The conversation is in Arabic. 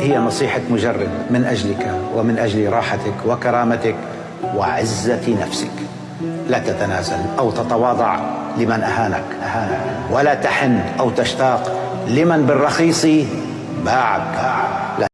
هي نصيحة مجرب من أجلك ومن أجل راحتك وكرامتك وعزة نفسك. لا تتنازل أو تتواضع لمن أهانك أهانك ولا تحن أو تشتاق لمن بالرخيص باعك. لا